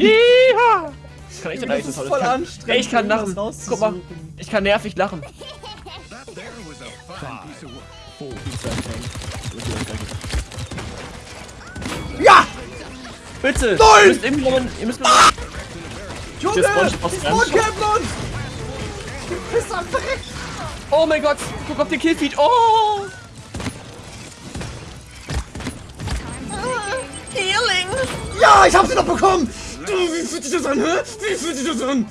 Ich kann echt Das eigentlich ist das voll ich kann, anstrengend, Ey, ich kann lachen. Guck mal, ich kann nervig lachen. Ja! Bitte! Nein! Ihr müsst Moment, ihr müsst Junge! Der Sponge Die aus Spawn uns! Du bist am Verrecken! Oh mein Gott, guck auf den Killfeed. Oh! Healing! Ja, ich hab sie noch bekommen! Du, wie fühlt sich das an, hä? Wie fühlt sich das an?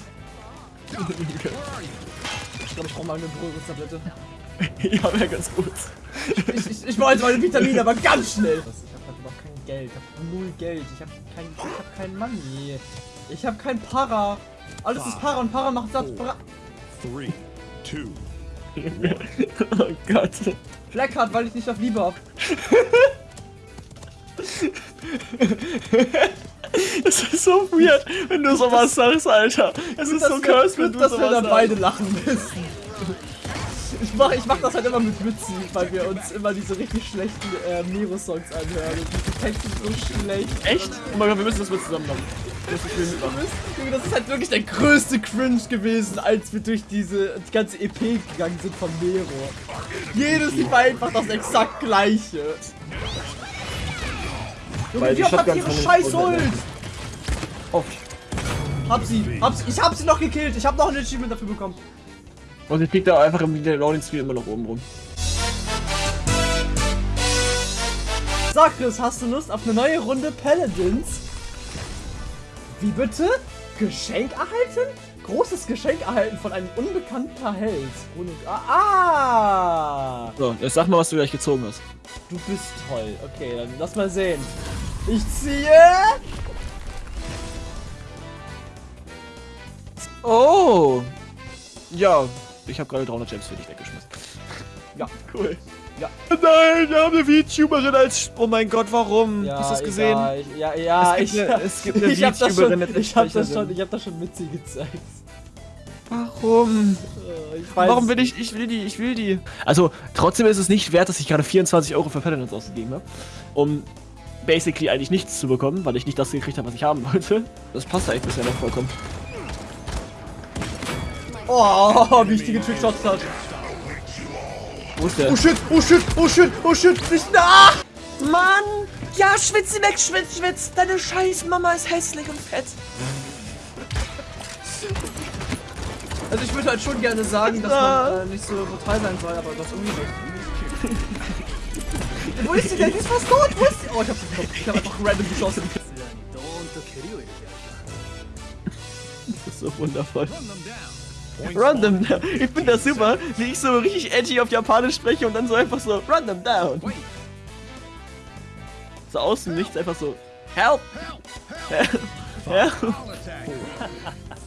Ich glaube, ich brauche mal eine Beruhigungstablette. ja, wäre ganz gut. Ich, ich, ich wollte meine Vitamine, aber ganz schnell. Ich hab halt überhaupt kein Geld. Ich hab null Geld. Ich hab kein, ich hab kein Money. Ich hab kein Para. Alles ist Para und Para macht Satz. Bra Three, two, oh Gott. Blackheart, weil ich nicht auf Liebe hab. Das ist so weird, wenn du sowas sagst, Alter. Es ist so cursed, wenn du dass wir sowas dann sagst. beide lachen müssen. Ich mach, ich mach das halt immer mit Mützi, weil wir uns immer diese richtig schlechten äh, Mero-Songs anhören. Und diese Texte sind so schlecht. Echt? Oh mein Gott, wir müssen das mal zusammen machen. Das ist. Junge, das ist halt wirklich der größte Cringe gewesen, als wir durch diese die ganze EP gegangen sind von Nero. Jedes war einfach das exakt gleiche. Junge, Weil die Shotguns ihre scheiß Ult? Oft. Hab sie, hab sie, ich hab sie noch gekillt. Ich hab noch ein Achievement dafür bekommen. Und ich fliegt da einfach im Loading Screen immer noch oben rum. Sag Chris, hast du Lust auf eine neue Runde Paladins? Wie bitte? Geschenk erhalten? Großes Geschenk erhalten von einem unbekannter Held. Ohne, ah, ah! So, jetzt sag mal, was du gleich gezogen hast. Du bist toll. Okay, dann lass mal sehen. Ich ziehe. Oh! Ja, ich habe gerade 300 Gems für dich weggeschmissen. Ja. Cool. Ja. Nein, wir haben eine VTuberin als... Oh mein Gott, warum? Ja, Hast du das gesehen? egal. Ja, ja, Es gibt ich, eine- es gibt eine ich hab das VTuberin schon, ich hab das schon, ich hab das schon mit sie gezeigt. Warum? Äh, Ich weiß Warum will ich... Ich will die, ich will die. Also, trotzdem ist es nicht wert, dass ich gerade 24 Euro für Paladins ausgegeben habe. Um basically eigentlich nichts zu bekommen, weil ich nicht das gekriegt habe, was ich haben wollte. Das passt eigentlich bisher noch vollkommen. Oh, wie ich die getrickshots hat. Wo ist der? Oh shit, oh shit, oh shit, oh shit, nicht nach! Mann! Ja, schwitz sie weg, schwitz, schwitz! Deine scheiß Mama ist hässlich und fett. Also ich würde halt schon gerne sagen, dass man äh, nicht so brutal sein soll, aber das irgendwie nicht. Wo ist sie denn? Die ist fast tot! Wo ist sie? Oh, ich hab sie bekommen. Ich hab einfach random geschossen. Das ist so wundervoll. Run them down. Ich finde das super, wie ich so richtig edgy auf Japanisch spreche und dann so einfach so Run them down. So aus dem Nichts einfach so Help! Help! Help!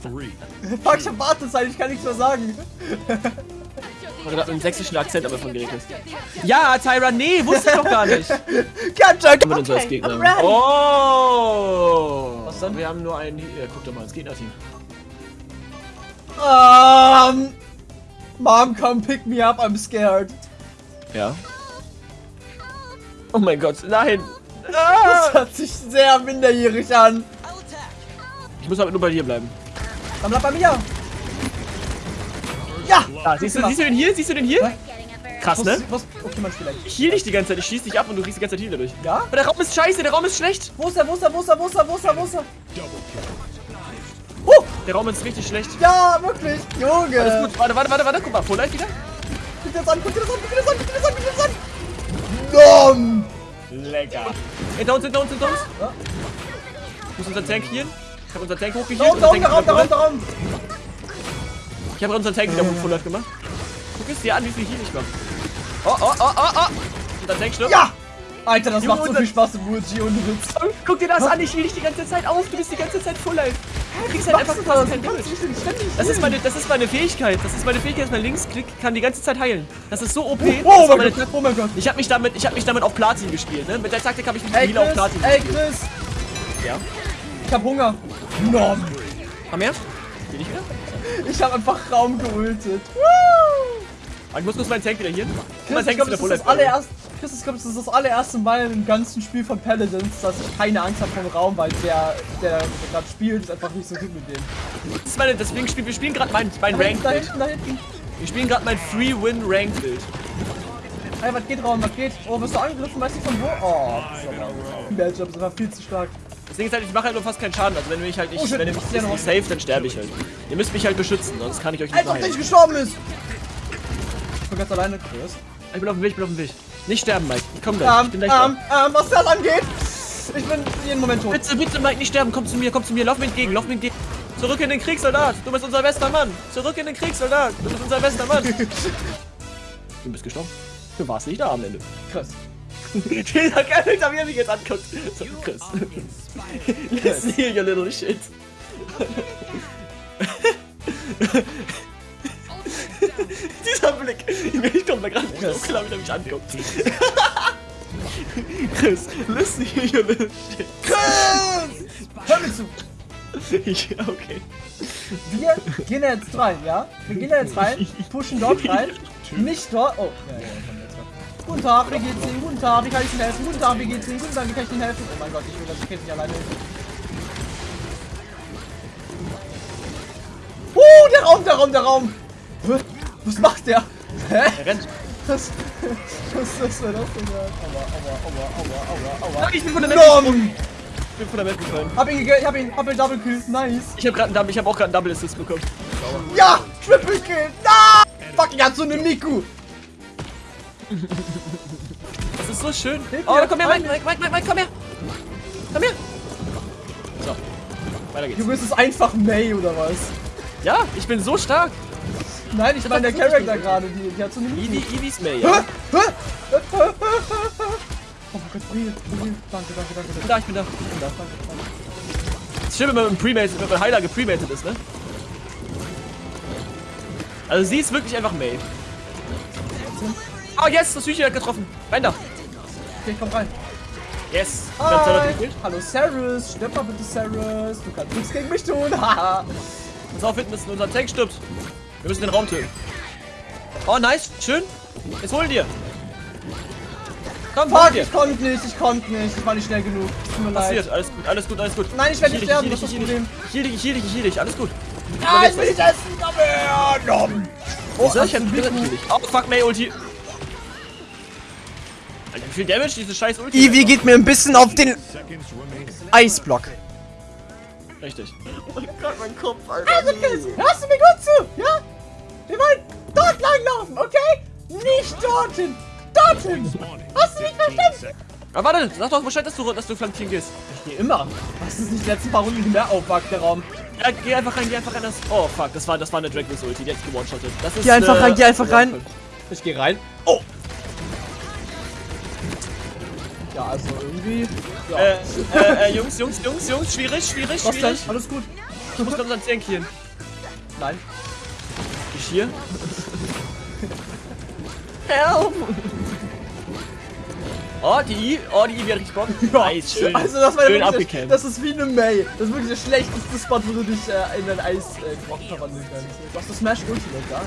Three, Fuck, ich hab Wartezeit, ich kann nichts mehr sagen. Gerade mit einem sächsischen Akzent aber von geredet hast. Ja, Tyra, nee, wusste ich doch gar nicht. Captain! Mit uns als Gegner. I'm ready. Oh! Was dann? Wir haben nur einen. Ja, guck doch mal ins Gegnerteam. Um, Mom, come pick me up, I'm scared. Ja. Oh mein Gott, nein! Das hört sich sehr minderjährig an. Ich muss aber nur bei dir bleiben. Dann bleib bei mir. Ja! Ah, siehst, du, siehst du den hier? Siehst du den hier? Krass, ne? was, okay. Ich heal dich die ganze Zeit, ich schieß dich ab und du kriegst die ganze Zeit Heal dadurch. Ja? Aber der Raum ist scheiße, der Raum ist schlecht. Wo ist er, wo ist er, wo ist er, wo ist er, wo ist er, wo ist er? Der Raum ist richtig schlecht. Ja, wirklich, Junge. Alles gut, warte, warte, warte, warte, guck mal, Full Life wieder. Guck dir das an, guck dir das an, guck dir das an, guck dir das an, guck dir das an. Nom. Lecker. Hinter uns, hinter uns, hinter uns. Ja. Ist unser Tank hier? Ich hab unseren Tank hochgehielt. Da unser unten, da unten, da wieder da. Life. Ich hab unseren Tank wieder Full Life gemacht. Guck es dir an, wie viel Heal ich mach. Oh, oh, oh, oh, oh. Unser Tank stirbt. Ja! Alter, das Junge, macht so unser- viel Spaß im Muji und Witz. Guck dir das an, ich heal dich die ganze Zeit auf. Du bist die ganze Zeit Full Life. Du kriegst halt einfach du fast das? kein Damage. Das ist, meine, das ist meine Fähigkeit. Das ist meine Fähigkeit, dass mein Linksklick kann die ganze Zeit heilen. Das ist so OP. Oh, oh mein Gott, oh mein Gott. Ich habe mich damit, ich habe mich damit auf Platin gespielt, ne? Mit der Taktik habe ich mich Ey, Heal auf Platin ey, gespielt. Chris. Ja. Ich hab Hunger. Nom. Komm her. Geh nicht wieder? Ich hab einfach Raum geultet. Woo! Ich muss kurz meinen Tank wieder hier. Chris, ich Tank glaube, ist das ist das voll. allererste, Chris, ich glaube, das ist das allererste Mal im ganzen Spiel von Paladins, dass ich keine Angst habe vom Raum, weil der, der, der gerade spielt, ist einfach nicht so gut mit dem. Das ist meine, deswegen spielen wir spielen gerade mein, mein hinten. Wir spielen gerade mein Free-Win-Ranked-Bild. Hey, was geht, Raum, was geht? Oh, wirst du angegriffen, weißt du von wo? Oh, das ist aber... Matchup ist einfach viel zu stark. Das Ding ist halt, ich mache halt nur fast keinen Schaden. Also wenn ihr mich halt nicht, Oh, shit, wenn ihr mich nicht safe, dann sterbe ich halt. Ihr müsst mich halt beschützen, sonst kann ich euch nicht Als ob der nicht gestorben ist! Ich bin ganz alleine, Chris. Ich bin auf dem Weg, ich bin auf dem Weg. Nicht sterben, Mike. Ich komm gleich. Ähm, ich bin gleich ähm, ähm, was das angeht, ich bin jeden Moment da. tot. Bitte, bitte, Mike, nicht sterben. Komm zu mir, komm zu mir. Lauf mir entgegen, lauf mir entgegen. Zurück in den Kriegssoldat. Du bist unser bester Mann. Zurück in den Kriegssoldat. Du bist unser bester Mann. du bist gestorben. Du warst nicht da am Ende. Chris. Dieser Kerl, wie er mich jetzt anguckt. So, Chris. Listen here, you little shit. Dieser Blick. Ich komme da gerade so klar, wie er mich anguckt. Chris, listen here, you little shit. Chris! Hör mir zu! Ich, okay. Wir gehen da jetzt rein, ja? Wir gehen da jetzt rein, pushen dort rein, nicht dort. Oh, ja, ja, rein. Guten Tag, wie geht's Ihnen? Guten Tag, wie kann ich Ihnen helfen? Guten Tag, wie geht's Ihnen? Guten Tag, wie kann ich Ihnen helfen? Oh mein Gott, ich will das Kind nicht alleine helfen. Uh, der Raum, der Raum, der Raum! Was macht der? Hä? Er rennt. Was, was, was war das denn? Aua, aua, aua, aua, aua, aua. Ich bin von der. Nom! Ich bin von der Map gefallen. Hab ihn, ge- hab ihn, hab ihn Double Kill, nice. Ich hab gerade einen Double, ich hab auch gerade einen Double Assist bekommen. Ja, Triple Kill, nein! Fuck, ich hab so eine Miku. Das ist so schön. Oh, komm her, Mike, Mike, Mike, Mike, Mike, komm her. Komm her. So. Weiter geht's. Du bist es einfach May oder was? Ja, ich bin so stark. Nein, ich meine der Charakter gerade, die, die hat so eine. Eevee, Eevees May, ja. Oh mein Gott, Briel, Briel. Danke, danke, danke. Ich bin da, ich bin da. Ich bin da. Danke, danke. Das ist schön, wenn man mit einem Premated, wenn man Heiler gepremated ist, ne? Also sie ist wirklich einfach May. Oh yes, das Hühnchen hat getroffen. Rein da. Okay, komm rein. Yes. Hi. Hallo Sarus, stirb mal bitte Sarus. Du kannst nichts gegen mich tun. Haha. Pass auf, hinten ist unser Tank stirbt. Wir müssen den Raum töten. Oh, nice. Schön. Jetzt hol ihn dir. Komm, Fuck, dir. ich konnte nicht, ich konnte nicht. Ich war nicht schnell genug. Tut mir leid. Passiert. Alles gut, alles gut, alles gut. Nein, ich werde nicht sterben, das ist ich das Problem. Ich heal dich, ich heal dich, ich heal dich. Alles gut. Ah, ich will nicht essen. Komm her. Nom. Oh, Oh, ich hab natürlich. Oh, fuck, May Ulti. Alter, wie viel Damage diese scheiß Ulti? Ivy geht mir ein bisschen auf den. Eisblock. Richtig. Also, Chris, hörst du mir gut zu? Ja? Wir wollen dort lang laufen, okay? Nicht dorthin. Dorthin. Hast du mich 15 verstanden? Aber warte, sag doch Bescheid, dass du, dass du flankieren gehst. Ich gehe immer. Hast du es nicht die letzten paar Runden mehr aufwagt, der Raum? Ja, geh einfach rein, geh einfach rein. Das oh, fuck, das war, das war eine Dragons Ulti, die hat gewone-shottet. Das ist, Geh einfach rein, geh einfach rein. Ich gehe rein. Oh. Ja, also irgendwie. Ja. Äh, äh, äh, Jungs, Jungs, Jungs, Jungs, schwierig, schwierig, Was denn? schwierig. Alles gut. Ich muss unseren Tank healen. Nein. Ich hier. Help! Oh, die I, oh, die I wird richtig Bock. Nice, schön. Also das war schön ja wirklich, das ist wie eine May. Das ist wirklich der schlechteste Spot, wo du dich äh, in ein Eisblock äh, verwandeln kannst. Du hast das Smash Ultimate da.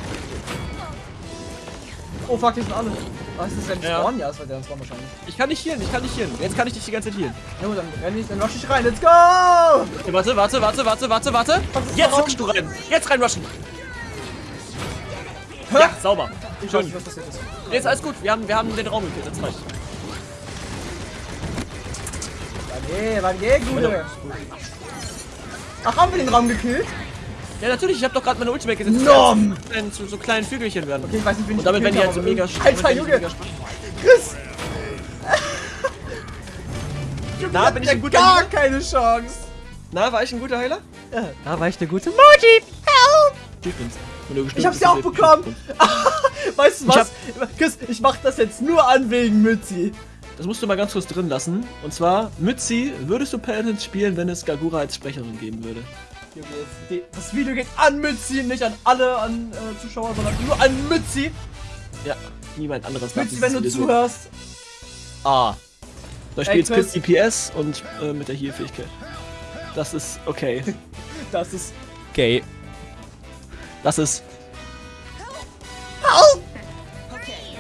Oh fuck, die sind alle. Was ist denn Ja. Spawn? Ja, das war der Spawn wahrscheinlich. Ich kann nicht healen, ich kann nicht healen. Jetzt kann ich dich die ganze Zeit healen. Ja dann renn ich, dann rush ich rein. Let's go! Okay, warte, warte, warte, warte, warte, warte. Jetzt rushst du rein. Jetzt reinrushen. Ja, sauber. Ich weiß Schön. nicht, was passiert ist. Jetzt alles gut. Wir haben, wir haben den Raum gekillt. Das reicht. Wann wann geht, Gute? Ach, haben wir den Raum gekillt? Ja, natürlich. Ich habe doch gerade meine Ultimate gesetzt. Nom! wir Zu so kleinen Vögelchen werden. Okay, ich weiß nicht, wen Und damit werden die halt so mega Alter, Junge! Chris! Na, bin ich ein guter Gar Heiler? keine Chance! Na, war ich ein guter Heiler? Da war ich der gute Moji! Help! Wenn Ich hab's bist, ja auch bekommen! weißt du Ich was? Chris, ich mach das jetzt nur an wegen Mützi. Das musst du mal ganz kurz drin lassen. Und zwar, Mützi, würdest du Paladins spielen, wenn es Gagura als Sprecherin geben würde? Das Video geht an Mützi, nicht an alle an äh, Zuschauer, sondern nur an Mützi. Ja, niemand anderes. Mützi, wenn du Video zuhörst. Ah. Da steht Chris DPS und äh, mit der Heal-Fähigkeit. Das ist okay. das ist okay. Das ist. Help! Okay.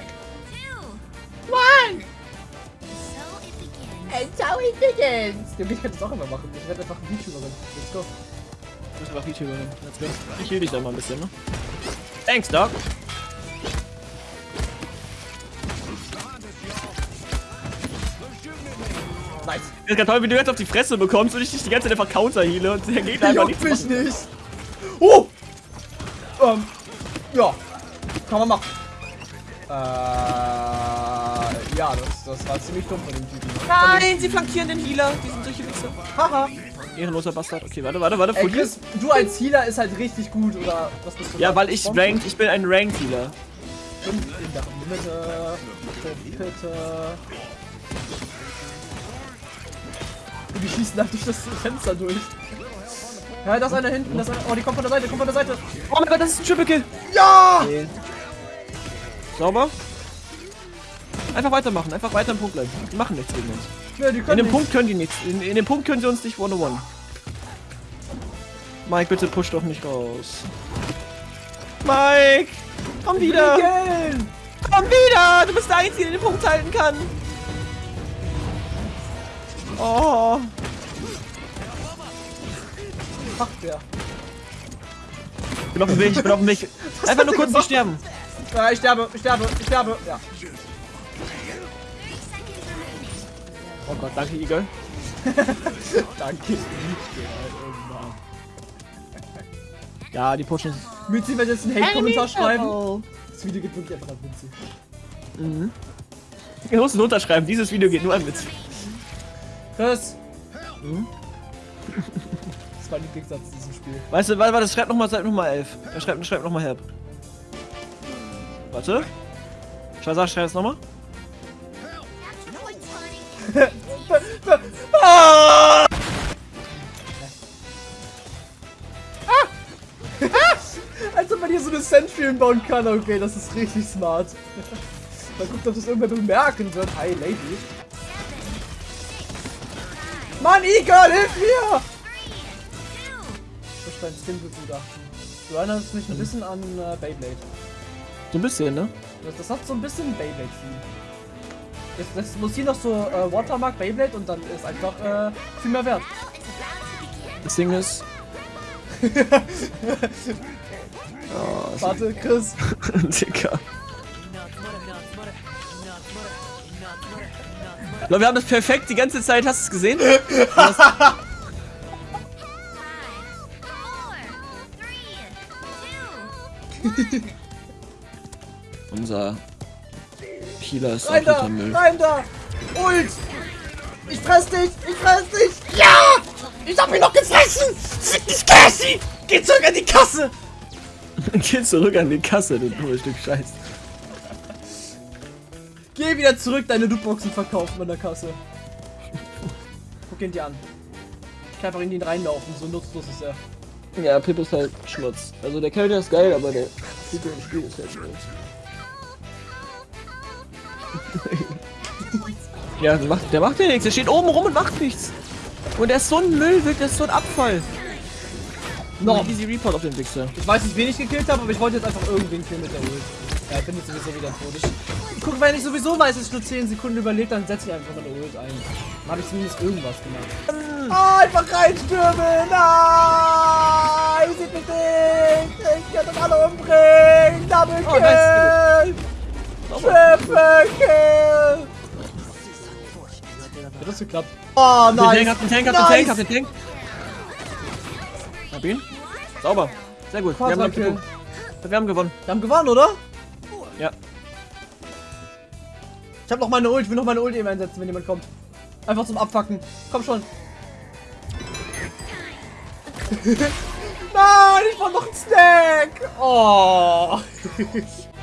One! And so it begins! Junge, ich kann das auch immer machen. Ich werde einfach ein YouTuberin. Let's go. Bist einfach YouTuberin. Let's go. Ich heal dich da mal ein bisschen, ne? Thanks, Doc. Nice. Das ist ganz toll, wie du jetzt auf die Fresse bekommst und ich dich die ganze Zeit einfach counter heale und der Gegner einfach nichts mich nicht. Oh! Ähm, ja. Kann man machen. Äh, ja, das, das war ziemlich dumm von dem Typen. Nein, sie flankieren den Healer. Die sind solche Wichser. Haha. Ehrenloser Bastard. Okay, warte, warte, warte. Ey? Chris, du als Healer ist halt richtig gut, oder was bist du? Ja, weil ich ranked, ich bin ein Ranked Healer. In, in der Mitte. Bitte. Und die schießen halt durch das Fenster durch. Ja, da ist einer hinten, das ist einer. Oh, die kommt von der Seite, kommt von der Seite. Oh mein Gott, das ist ein Triple Kill. Ja! Okay. Sauber. Einfach weitermachen, einfach weiter im Punkt bleiben. Die machen nichts gegen uns. Ja, In dem nicht. Punkt können die nichts. In, in dem Punkt können sie uns nicht one-on-one. Mike, bitte push doch nicht raus. Mike! Komm wieder! Komm wieder! Du bist der Einzige, der den Punkt halten kann! Oh! Ach, der. Ich bin auf dem Weg, ich bin auf dem Weg. Einfach nur kurz nicht sterben. Ja, ich sterbe, ich sterbe, ich sterbe. Ja. Oh Gott, danke, Eagle. Danke. Ja, die pushen. Mitzi wird jetzt einen Hate-Kommentar schreiben. Das Video geht wirklich einfach an Mitzi. Wir mussten unterschreiben, dieses Video geht nur an Witz. Chris. Hm? Das war ein Lieblingssatz in diesem Spiel. Weißt du, warte, warte, schreib nochmal, schreib nochmal 11. Er schreibt, schreibt nochmal Herb. Warte. Schau, sag, schreib es nochmal. Als ob man hier so eine Sentry bauen kann. Okay, das ist richtig smart. Mal gucken, ob das irgendwer bemerken wird. Hi, Lady. Mann, Eagle, hilf mir! Ich dein Skin begutachten. Du erinnerst mich ein bisschen an äh, Beyblade. So ein bisschen, ne? Das, das hat so ein bisschen Beyblade-Feel. Jetzt, das muss hier noch so äh, Watermark Beyblade und dann ist einfach äh, viel mehr wert. Das Ding ist. Warte, Chris. Dicker. Leute, wir haben das perfekt die ganze Zeit. Hast du es gesehen? Unser Healer ist Rein da! Müll. Rein da! Ult! Ich fress dich! Ich fress dich! Ja! Ich hab ihn noch gefressen! Fick dich, Cassie! Geh zurück an die Kasse! Geh zurück an die Kasse, du dummes Stück Scheiß. Geh wieder zurück, deine Lootboxen verkaufen an der Kasse. Guck ihn dir an. Ich kann einfach in ihn reinlaufen, so nutzlos ist er. Ja, Pip ist halt Schmutz. Also der Charakter ist geil, aber der Typ im Spiel ist halt Schmutz. ja, der macht, der macht ja nichts. Der steht oben rum und macht nichts. Und der ist so ein Müll, der ist so ein Abfall. No. Easy Report auf den Wichser. Ich weiß nicht, wen ich gekillt habe, aber ich wollte jetzt einfach irgendwen killen mit der Ult. Ja, ich bin jetzt sowieso wieder tot. Ich, guck, wenn ich sowieso weiß, dass ich nur 10 Sekunden überlebt, dann setze ich einfach meine Ult ein. Dann habe ich zumindest irgendwas gemacht. Ah, einfach reinstürmen! Nein! Ich seht mich nicht! Ich kann uns alle umbringen! Double Oh, nice, Kill! Triple! Hat das geklappt? Oh, Den nice! Tank, hab den Tank, hab den Tank, hab den Tank. Hab ihn. Sauber. Sehr gut. Wir haben, gewonnen. wir haben gewonnen. Wir haben gewonnen, oder? Ja. Ich hab noch meine Ult, ich will noch meine Ult eben einsetzen, wenn jemand kommt. Einfach zum Abfacken. Komm schon. Nein, ich brauch noch einen Snack. Oh.